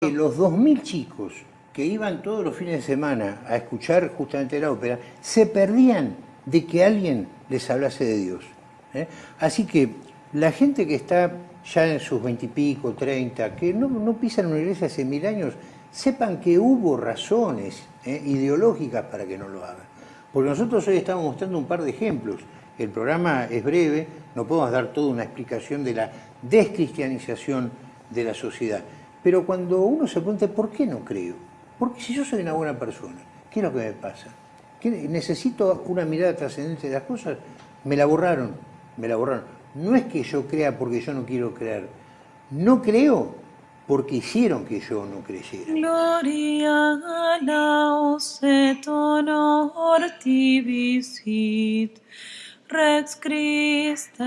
Los 2.000 chicos que iban todos los fines de semana a escuchar justamente la ópera, se perdían de que alguien les hablase de Dios. ¿eh? Así que la gente que está ya en sus veintipico, treinta, que no, no pisan una iglesia hace mil años, sepan que hubo razones ¿eh? ideológicas para que no lo hagan. Porque nosotros hoy estamos mostrando un par de ejemplos. El programa es breve, no podemos dar toda una explicación de la descristianización de la sociedad. Pero cuando uno se pregunta, ¿por qué no creo? Porque si yo soy una buena persona, ¿qué es lo que me pasa? ¿Necesito una mirada trascendente de las cosas? Me la borraron, me la borraron. No es que yo crea porque yo no quiero creer. No creo porque hicieron que yo no creyera. Gloria laus et honor tibi Rex Christe